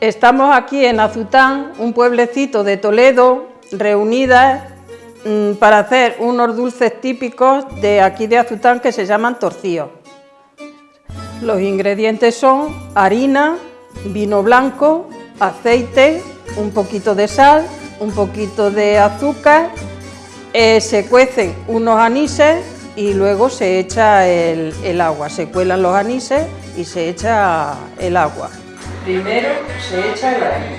Estamos aquí en Azután, un pueblecito de Toledo, reunidas mm, para hacer unos dulces típicos de aquí de Azután que se llaman torcíos. Los ingredientes son harina, vino blanco, aceite, un poquito de sal, un poquito de azúcar, eh, se cuecen unos anises y luego se echa el agua, se cuelan los anises y se echa el agua. Primero se echa el harina.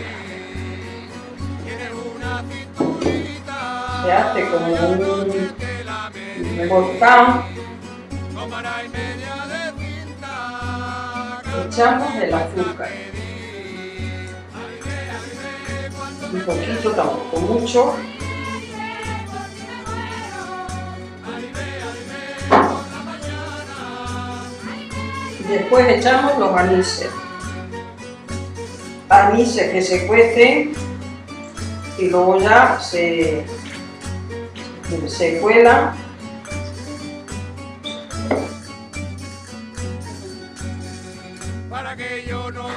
Se hace como un volcán. Echamos el azúcar. Un poquito, tampoco mucho. Después echamos los anises anises que se cuecen y luego ya se, se cuelan.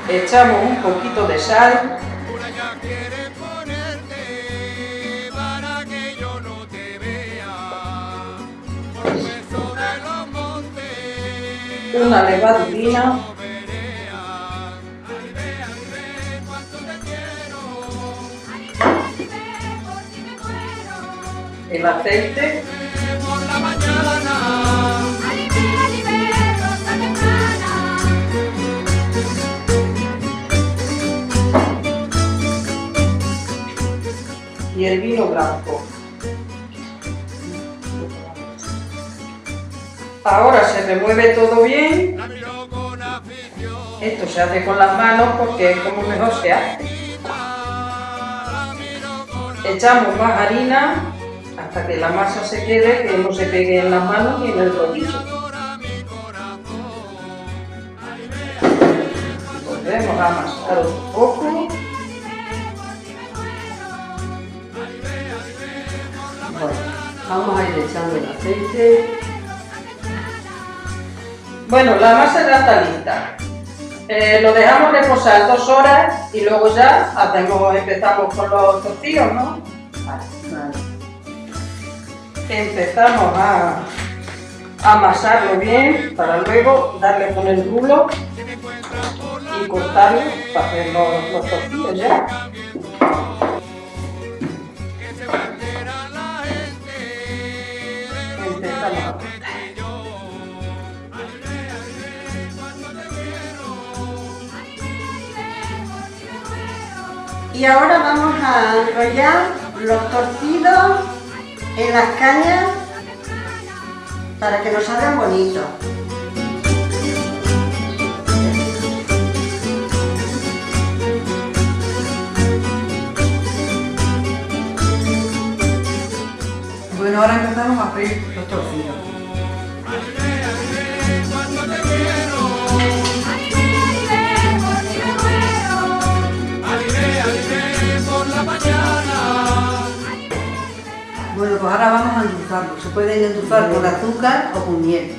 Echamos un poquito de sal una levadurina el aceite. Y el vino blanco. Ahora se remueve todo bien. Esto se hace con las manos porque es como mejor se hace. Echamos más harina hasta que la masa se quede, que no se pegue en las manos ni en el rodillo. Volvemos a amasar un poco. vamos a ir echando el aceite. Bueno, la masa ya está lista. Eh, lo dejamos reposar dos horas y luego ya hacemos, empezamos con los tortillos, ¿no? empezamos a amasarlo bien para luego darle con el rulo y cortarlo para hacer los, los tortillos ya. Empezamos Y ahora vamos a enrollar los torcidos en las cañas para que nos salgan bonitos. Bueno, ahora empezamos a freír los torcidos. ahora vamos a endulzarlo. Se puede endulzar con azúcar o con miel.